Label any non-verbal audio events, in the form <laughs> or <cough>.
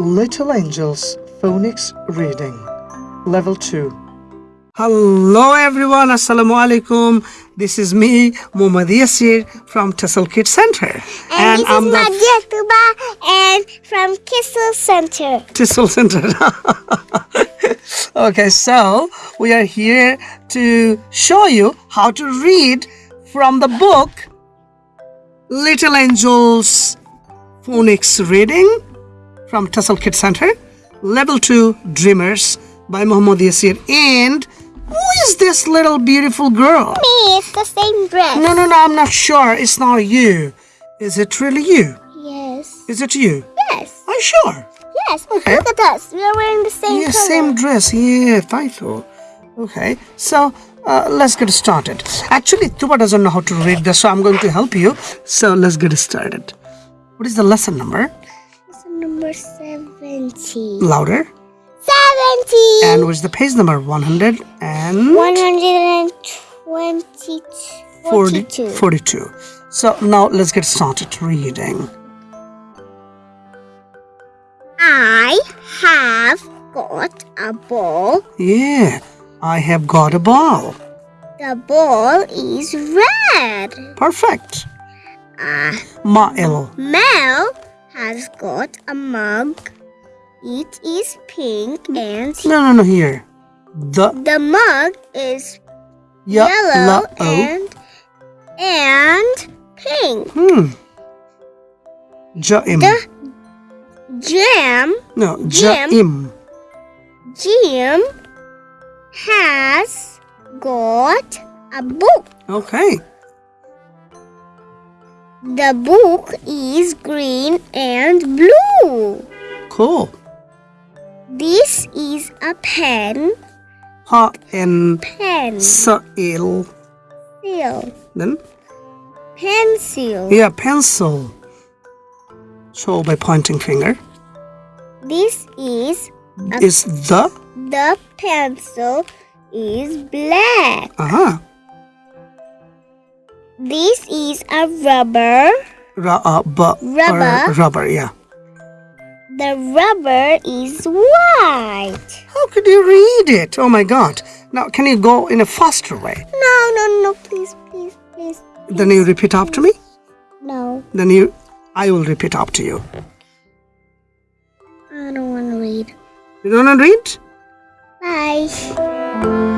Little Angels Phonics Reading Level 2 Hello everyone, Assalamu alaikum. This is me, Muhammad Yasir from Tassel Kid Center. And, this I'm is the Nadia Tuba and from Kissel Center. Tassel Center. <laughs> okay, so we are here to show you how to read from the book Little Angels Phonics Reading from Tassel Kid Center, Level 2 Dreamers by Muhammad Yasir. And who is this little beautiful girl? Me, it's the same dress. No, no, no, I'm not sure. It's not you. Is it really you? Yes. Is it you? Yes. Are you sure? Yes. Okay. Look at us. We are wearing the same Yeah, color. same dress. Yeah, I thought. Okay, so uh, let's get started. Actually, Tuba doesn't know how to read this, so I'm going to help you. So let's get started. What is the lesson number? 70. Louder. 70. And what's the page number? 100 and 122. 40 42. 42. So now let's get started reading. I have got a ball. Yeah, I have got a ball. The ball is red. Perfect. Uh, Ma'il. Mel has got a mug. It is pink and No, no, no, here. The the mug is yellow and and pink. Hmm. Jaim. The jam No, Jim. Jaim. Jim has got a book. Okay. The book is green and blue. Cool. This is a pen. Ha and Pen. sa'il. Pencil. Then Pencil. yeah, pencil. Show by pointing finger. This is Is the the pencil is black. uh huh. This is a rubber. Bu, Rubber. Rubber. Yeah. The rubber is white. How could you read it? Oh my God. Now, can you go in a faster way? No, no, no, please, please, please. Then you repeat after me. No, Then you, I will repeat after you. I don't want to read. You don't want to read? Bye.